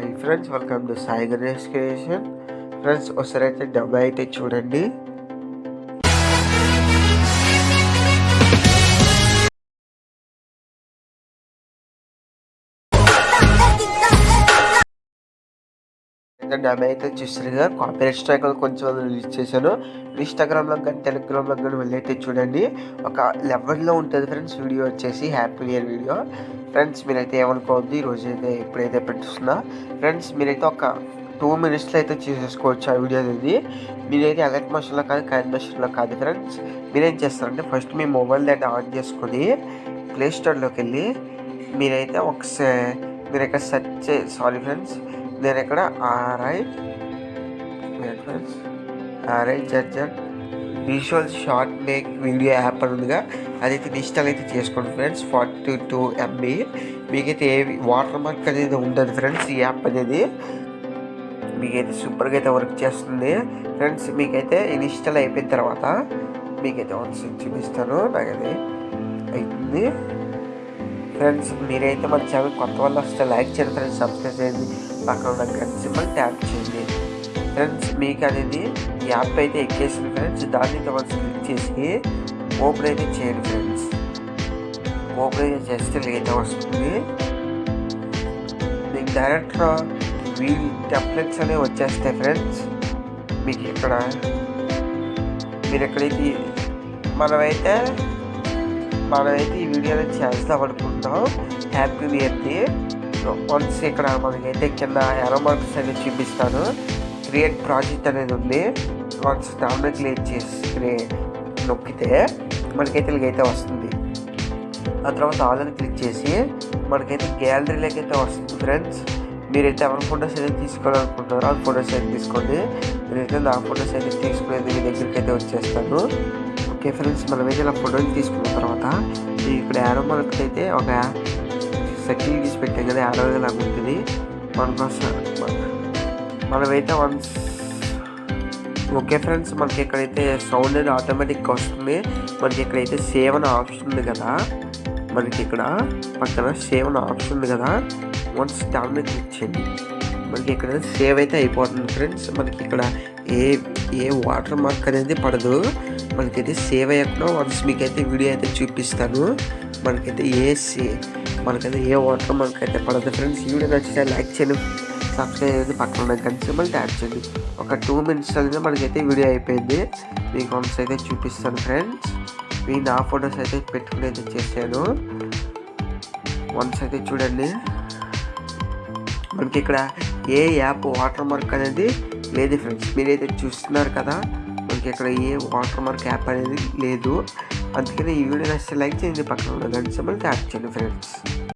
Hi friends welcome to Sai Ganesh creation. Friends ఒకసారి అయితే డబ్బా అయితే చూడండి. డబ్బా అయితే చూస్తారు కదా. కాపీరైట్ స్ట్రైక్ కొంచెం రిలీజ్ చేశాను. ఇన్స్టాగ్రామ్లో కానీ టెలిగ్రామ్లో కానీ వెళ్ళైతే చూడండి. ఒక లెవెల్లో ఉంటుంది ఫ్రెండ్స్ వీడియో వచ్చేసి హ్యాపీ ఇయర్ వీడియో. ఫ్రెండ్స్ మీరైతే ఏమనుకోవద్దు ఈరోజు అయితే ఎప్పుడైతే పెట్టుస్తున్నా ఫ్రెండ్స్ మీరైతే ఒక టూ మినిట్స్లో అయితే చేసేసుకోవచ్చు ఆ వీడియో అనేది. మీరైతే అలర్ట్ మషన్లో కాదు కరెంట్ మషన్లో కాదు ఫ్రెండ్స్ మీరేం చేస్తారంటే ఫస్ట్ మీ మొబైల్ డేటా ఆన్ చేసుకొని ప్లే స్టోర్లోకి వెళ్ళి మీరైతే ఒకసారి మీరు ఇక్కడ సెర్చ్ చే సారీ ఫ్రెండ్స్ నేను ఇక్కడ R I friends R I judged visual short make video app అని ఉందిగా. అదైతే ఇన్స్టాల్ అయితే చేసుకోండి ఫ్రెండ్స్ ఫార్టీ టూ ఎంబీ మీకైతే ఏ వాటర్ మార్క్ అనేది ఉండదు ఫ్రెండ్స్ ఈ యాప్ అనేది. మీకైతే సూపర్గా అయితే వర్క్ చేస్తుంది. ఫ్రెండ్స్ మీకైతే ఇన్స్టాల్ అయిపోయిన తర్వాత మీకైతే వన్స్ చూపిస్తాను నాకైతే అవుతుంది ఫ్రెండ్స్ మీరైతే మన ఛానల్ కొత్త వాళ్ళు వస్తే లైక్ చేయండి ఫ్రెండ్స్ సబ్స్క్రైబ్ చేయండి. పక్కన ఉన్న గన్ సింబల్ ట్యాప్ చేయండి. ఫ్రెండ్స్ మీకు అనేది యాప్ అయితే ఎక్కేసింది ఫ్రెండ్స్. దాన్ని అయితే వన్స్ క్లిక్ చేసి ఓపెన్ అయితే చేయండి ఫ్రెండ్స్. ఓపెన్ అయితే చేస్తే అయితే వస్తుంది. మీకు డైరెక్ట్గా వీల్ టెంప్లెట్స్ అనేవి వచ్చేస్తాయి ఫ్రెండ్స్. మీకు ఇక్కడ మీరు ఎక్కడైతే మనమైతే మనమైతే ఈ వీడియోలో చేస్తాం అనుకుంటాం. హ్యాపీ ఇయర్ది వన్స్ ఇక్కడ మనకైతే కింద ఎరో మార్క్స్ అనేది చూపిస్తాను. క్రియేట్ ప్రాజెక్ట్ అనేది ఉంది. వన్స్ దాన్ని క్రియేట్ చేసి నొక్కితే మనకైతే ఇలాగైతే వస్తుంది. ఆ తర్వాత ఆల్రెడీ క్లిక్ చేసి మనకైతే గ్యాలరీలోకి అయితే వస్తుంది ఫ్రెండ్స్ మీరైతే ఎవరి ఫొటోస్ అయితే తీసుకోవాలనుకుంటున్నారో ఆ ఫొటోస్ అయితే తీసుకోండి. మీరైతే నా ఫొటోస్ అయితే తీసుకునేది మీ దగ్గరికి అయితే వచ్చేస్తాను. ఓకే ఫ్రెండ్స్ మనమైతే ఇలా ఫోటోలు తీసుకున్న తర్వాత ఇక్కడ యారో మనకైతే అయితే ఒక సర్కిల్ తీసి పెట్టాం కదా యారో లాగా ఉంటుంది మనకోసం మనమైతే వన్స్ ఓకే ఫ్రెండ్స్ మనకి ఇక్కడైతే సౌండ్ అనేది ఆటోమేటిక్గా వస్తుంది మనకి ఇక్కడైతే సేవ్ అనే ఆప్షన్ ఉంది కదా మనకి ఇక్కడ పక్కన సేవ్ అనే ఆప్షన్ ఉంది కదా వన్స్ దాని మీద క్లిక్ చేయండి. మనకి ఇక్కడ సేవ్ అయితే అయిపోతుంది ఫ్రెండ్స్ మనకి ఇక్కడ ఏ ఏ వాటర్ మార్క్ అనేది పడదు. మనకైతే సేవ్ అయ్యకుండా వన్స్ మీకైతే వీడియో అయితే చూపిస్తాను. మనకైతే ఏ సే మనకైతే ఏ వాటర్ మనకైతే పడదు. ఫ్రెండ్స్ వీడియో నచ్చితే లైక్ చేయండి. సబ్స్క్రైబ్ అయితే పక్కన ఉన్న గంట సింబల్ ట్యాప్ చేయండి. ఒక టూ మినిట్స్ అనేది మనకైతే వీడియో అయిపోయింది. మీకు వన్స్ అయితే చూపిస్తాను ఫ్రెండ్స్ మీ నా ఫొటోస్ అయితే పెట్టుకుని అయితే చేశాను. వన్స్ అయితే చూడండి. మనకి ఇక్కడ ఏ యాప్ వాటర్ మార్క్ అనేది లేదు ఫ్రెండ్స్ మీరైతే చూస్తున్నారు కదా మనకి ఇక్కడ ఏ వాటర్ మార్క్ యాప్ అనేది లేదు. అందుకని ఈ వీడియో నచ్చితే లైక్ చేయండి పక్కన ఉన్న గంట సమయంలో ట్యాప్ చేయండి ఫ్రెండ్స్